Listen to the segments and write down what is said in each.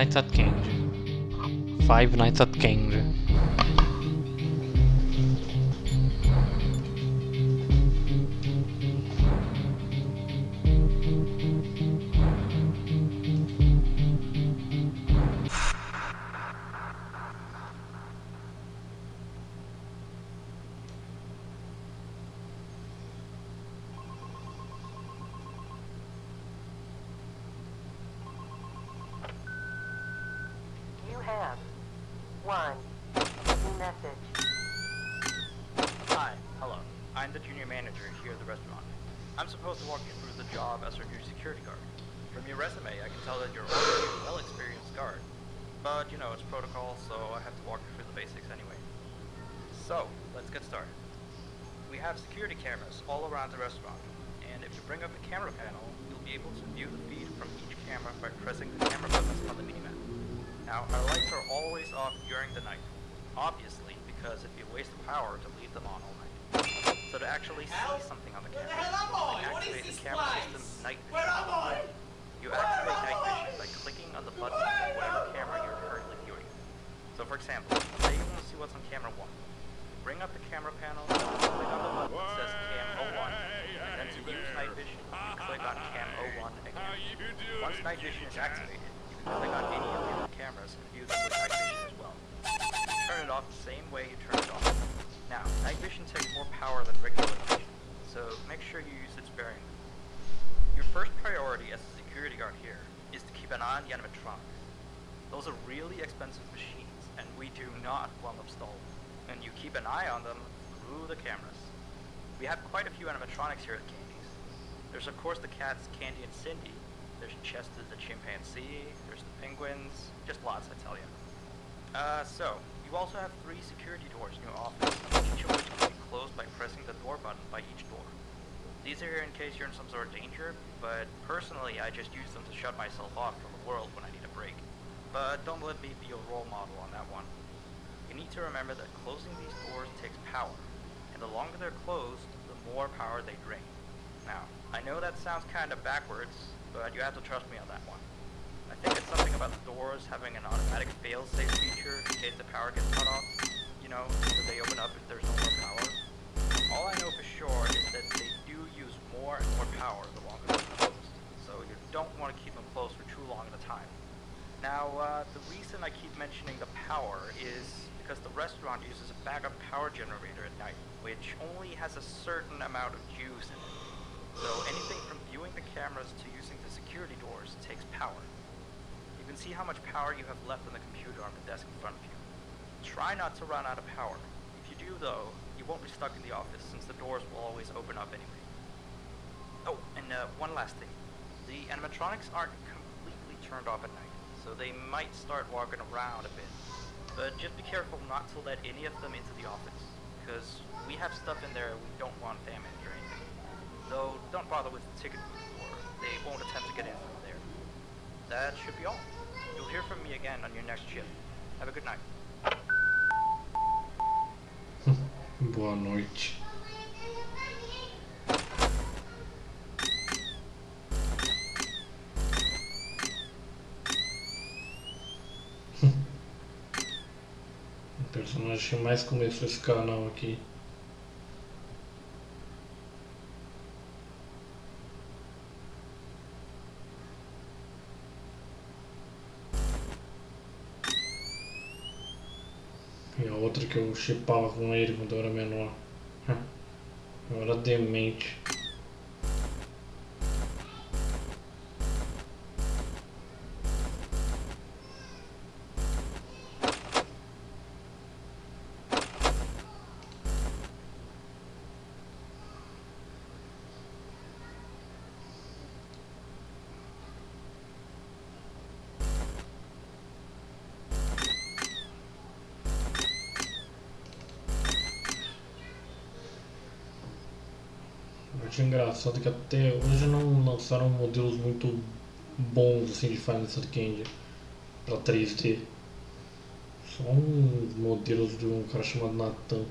Knights at King. 5 Knights at King. You have one message. Hi, hello. I'm the junior manager here at the restaurant. I'm supposed to walk you through the job as our new security guard. From your resume, I can tell that you're a well-experienced guard. But, you know, it's protocol, so I have to walk you through the basics anyway. So, let's get started. We have security cameras all around the restaurant, and if you bring up the camera panel, you'll be able to view the feed from each camera by pressing the camera buttons on the minimap. Now, our lights are always off during the night. Obviously, because it'd be a waste of power to leave them on all night. So to actually see something on the Where camera, hell am I? we What is activate the camera place? system's night Where vision. am I? You Where activate night vision by clicking on the button of whatever camera you're currently viewing. So for example, say you want to see what's on camera 1. Bring up the camera panel, click on the button that says Cam 01, and then to use night vision, you click on Cam 01 again. Once night vision is activated, click on any of the cameras and view with night vision as well. Turn it off the same way you turn it on. Now, night vision takes more power than regular vision, so make sure you use it sparingly. Your first priority as a security guard here is to keep an eye on the animatronics. Those are really expensive machines, and we do not want them stolen. And you keep an eye on them through the cameras. We have quite a few animatronics here at Candy's. There's of course the cats Candy and Cindy. There's Chester the chimpanzee. There's the penguins. Just lots, I tell you. Uh, so you also have three security doors in your office, each of which can be closed by pressing the door button by each door. These are here in case you're in some sort of danger, but personally I just use them to shut myself off from the world when I need a break. But don't let me be your role model on that one. You need to remember that closing these doors takes power, and the longer they're closed, the more power they drain. Now, I know that sounds kind of backwards, but you have to trust me on that one. I think it's something about the doors having an automatic fail-safe feature in case the power gets cut off. You know, so they open up if there's no more power. All I know for sure is that they do use more and more power the longer they're closed, so you don't want to keep them closed for too long at a time. Now, uh, the reason I keep mentioning the power is because the restaurant uses a backup power generator at night, which only has a certain amount of juice in it. So anything from viewing the cameras to using the security doors takes power. You can see how much power you have left on the computer on the desk in front of you. Try not to run out of power. If you do though, you won't be stuck in the office since the doors will always open up anyway. Oh, and uh, one last thing. The animatronics aren't completely turned off at night, so they might start walking around a bit. But just be careful not to let any of them into the office, because we have stuff in there we don't want damaged or. Though, don't bother with the ticket booth door. They won't attempt to get in from there. That should be all. You'll hear from me again on your next shift. Have a good night. Boa noite. o personagem mais começou esse canal aqui. E a outra que eu chipava com ele quando eu era menor. Eu era demente. Acho engraçado que até hoje não lançaram modelos muito bons assim de Final Fantasy pra 3D. Só uns modelos de um cara chamado Nathan.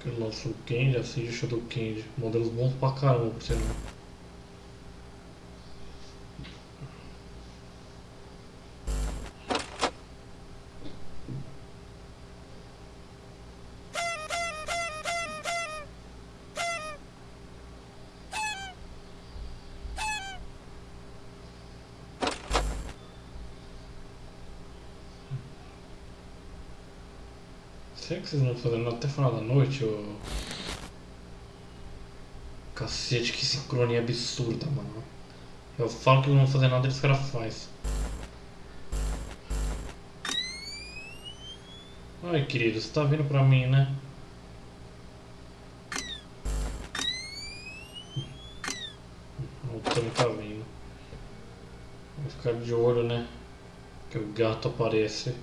Que lançou o Candy, assim, Shadow Candy. Modelos bons pra caramba, por sinal. Será que vocês não fazendo nada até final da noite, ô... Cacete, que sincronia absurda, mano. Eu falo que não vão fazer nada e os caras fazem. Ai, querido, você tá vindo pra mim, né? O também tá vindo. Vou ficar de olho, né? Que o gato aparece.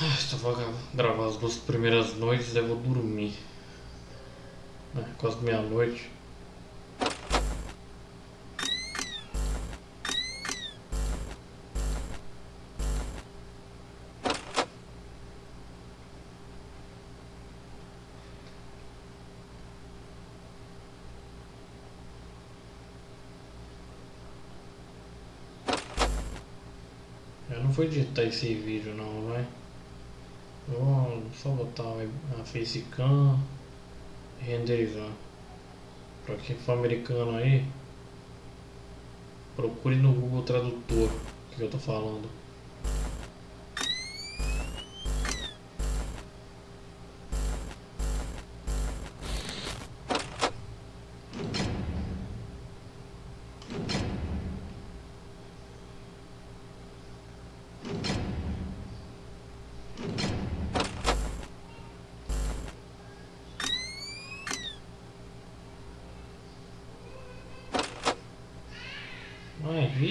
Ah, Só vou gra- gravar as duas primeiras noites eu vou dormir. É, quase meia-noite. Eu não vou editar esse vídeo não, vai. Só botar a facecam renderizar. Pra quem for americano aí, procure no Google Tradutor o que eu tô falando.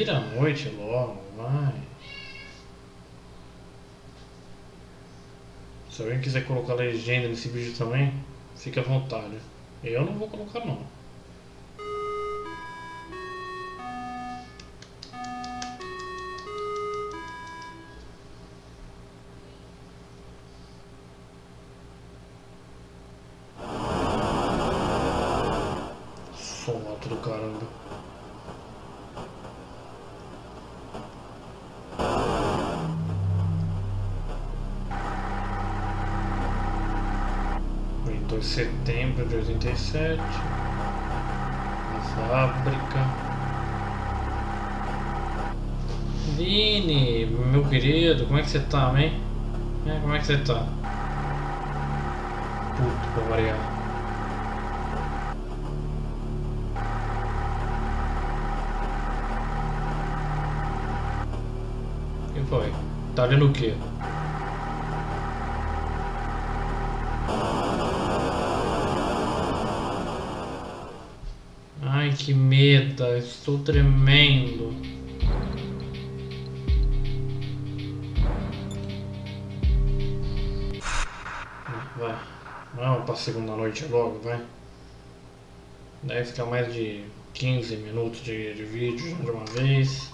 Vira a noite logo, vai. Se alguém quiser colocar legenda nesse vídeo também, fique à vontade. Eu não vou colocar não. 2 de setembro de 87, na fábrica. Vini, meu querido, como é que você tá, hein? É, como é que você tá? Puto pra variar. E foi? Tá olhando o quê? Ai, que meta, estou tremendo. Vai, vamos pra segunda noite logo, vai. Deve ficar mais de 15 minutos de, de vídeo de uma vez.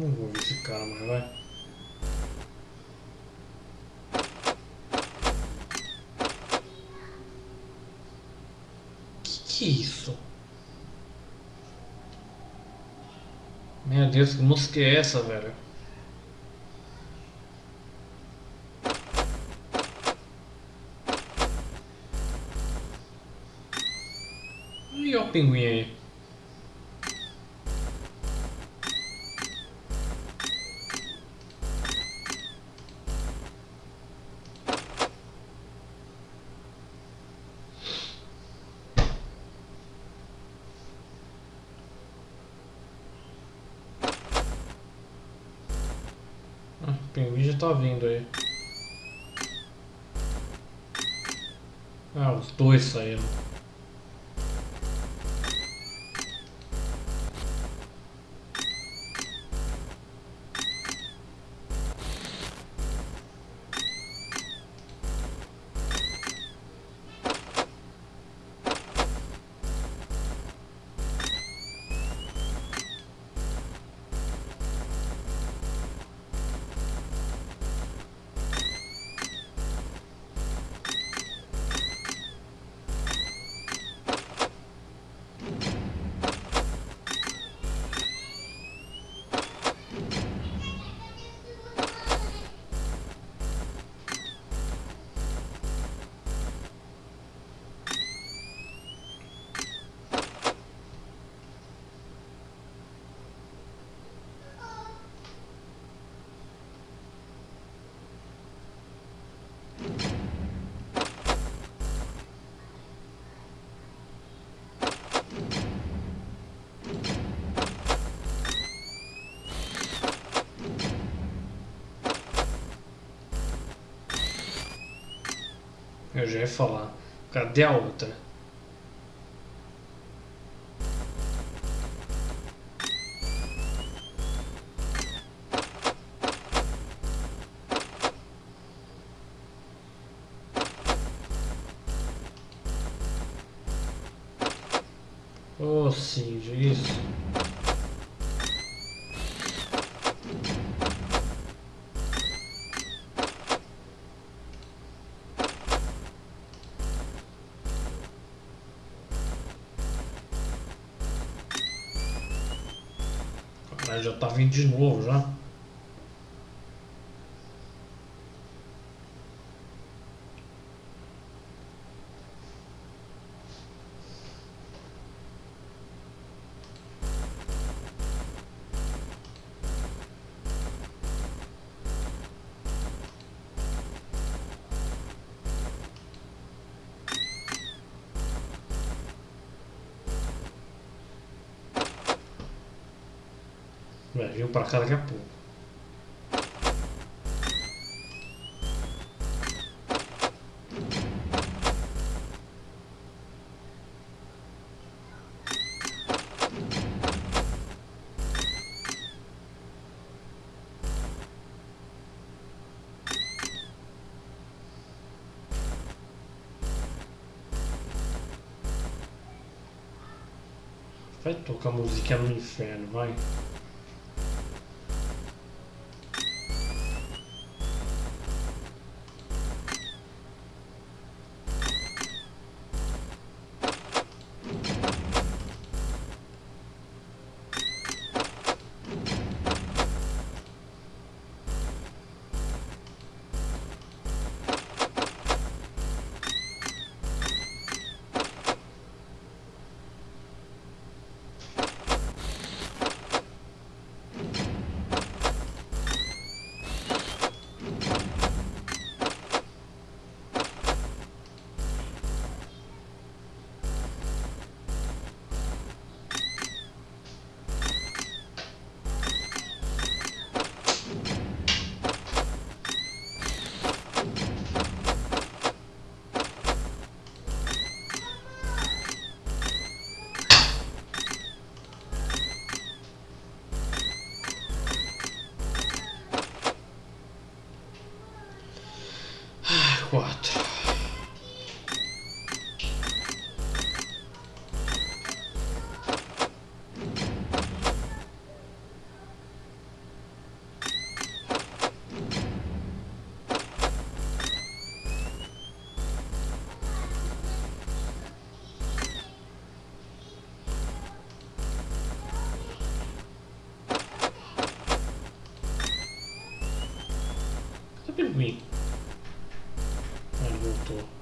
Não vou ver esse cara, mas vai. Que que é isso? Meu Deus, que música é essa, velho? E o pinguim aí? Pinguim já tá vindo aí. Ah, os dois saíram. Eu já ia falar. Cadê a outra? Já tá vindo de novo já. Vai vir pra cá daqui a pouco. Vai tocar música no inferno, vai. 4 me move to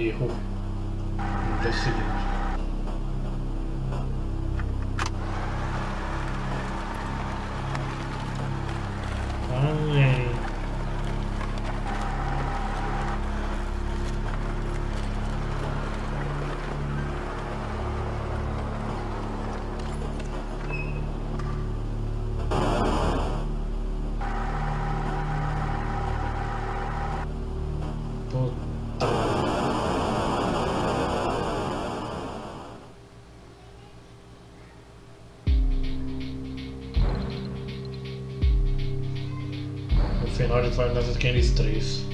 以后 final Fantasy 3. Pois é.